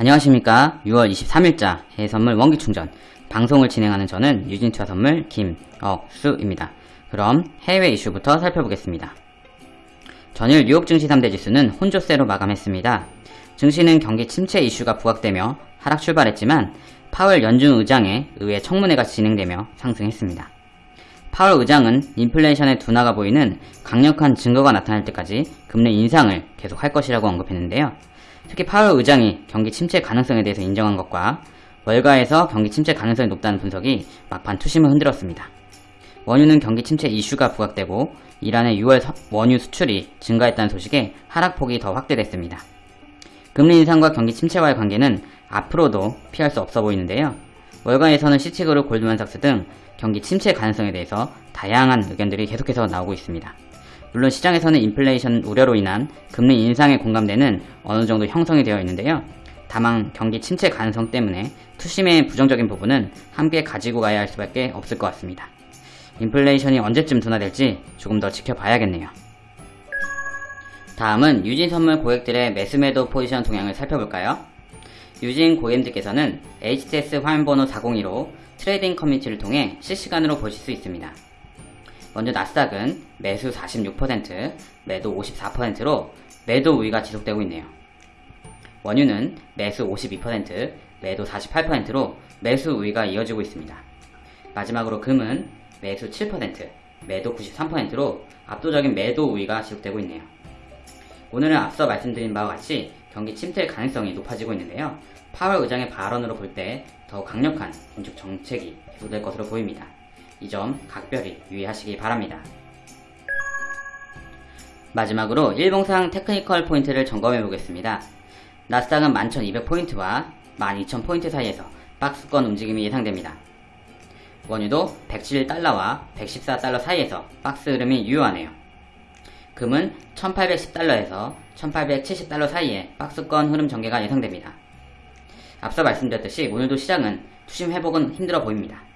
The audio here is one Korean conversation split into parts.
안녕하십니까 6월 23일자 해외선물 원기충전 방송을 진행하는 저는 유진투자 선물 김억수입니다. 그럼 해외 이슈부터 살펴보겠습니다. 전일 뉴욕 증시 3대 지수는 혼조세로 마감했습니다. 증시는 경기 침체 이슈가 부각되며 하락 출발했지만 파월 연준 의장의 의회 청문회가 진행되며 상승했습니다. 파월 의장은 인플레이션의 둔화가 보이는 강력한 증거가 나타날 때까지 금리 인상을 계속할 것이라고 언급했는데요. 특히 파월 의장이 경기 침체 가능성에 대해서 인정한 것과 월가에서 경기 침체 가능성이 높다는 분석이 막판 투심을 흔들었습니다. 원유는 경기 침체 이슈가 부각되고 이란의 6월 원유 수출이 증가했다는 소식에 하락폭이 더 확대됐습니다. 금리 인상과 경기 침체와의 관계는 앞으로도 피할 수 없어 보이는데요. 월가에서는 시치그룹 골드만삭스 등 경기 침체 가능성에 대해서 다양한 의견들이 계속해서 나오고 있습니다. 물론 시장에서는 인플레이션 우려로 인한 금리 인상에 공감대는 어느 정도 형성이 되어 있는데요. 다만 경기 침체 가능성 때문에 투심의 부정적인 부분은 함께 가지고 가야 할 수밖에 없을 것 같습니다. 인플레이션이 언제쯤 둔화될지 조금 더 지켜봐야겠네요. 다음은 유진 선물 고객들의 매수매도 포지션 동향을 살펴볼까요? 유진 고객님들께서는 HTS 화면번호 402로 trading 커뮤니티를 통해 실시간으로 보실 수 있습니다. 먼저 나스닥은 매수 46%, 매도 54%로 매도 우위가 지속되고 있네요. 원유는 매수 52%, 매도 48%로 매수 우위가 이어지고 있습니다. 마지막으로 금은 매수 7%, 매도 93%로 압도적인 매도 우위가 지속되고 있네요. 오늘은 앞서 말씀드린 바와 같이 경기 침체 가능성이 높아지고 있는데요. 파월 의장의 발언으로 볼 때 더 강력한 긴축 정책이 계속될 것으로 보입니다. 이 점 각별히 유의하시기 바랍니다. 마지막으로 일봉상 technical 포인트를 점검해 보겠습니다. 나스닥은 11,200포인트와 12,000포인트 사이에서 박스권 움직임이 예상됩니다. 원유도 107달러와 114달러 사이에서 박스 흐름이 유효하네요. 금은 1810달러에서 1870달러 사이에 박스권 흐름 전개가 예상됩니다. 앞서 말씀드렸듯이 오늘도 시장은 투심 회복은 힘들어 보입니다.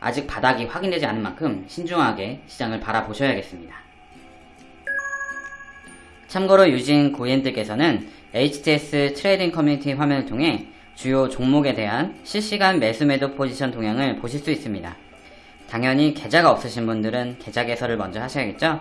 아직 바닥이 확인되지 않은 만큼 신중하게 시장을 바라보셔야겠습니다. 참고로 유진 고객님들께서는 HTS trading 커뮤니티 화면을 통해 주요 종목에 대한 실시간 매수 매도 포지션 동향을 보실 수 있습니다. 당연히 계좌가 없으신 분들은 계좌 개설을 먼저 하셔야겠죠?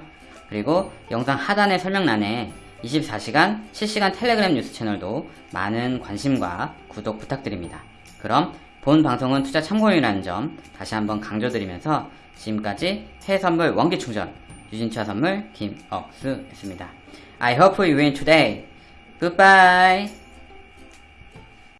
그리고 영상 하단의 설명란에 24시간 실시간 텔레그램 뉴스 채널도 많은 관심과 구독 부탁드립니다. 그럼 본 방송은 투자 참고용이라는 점 다시 한번 강조드리면서 지금까지 해외 선물 원기 충전 유진차 선물 김억수였습니다. I hope you win today. Goodbye.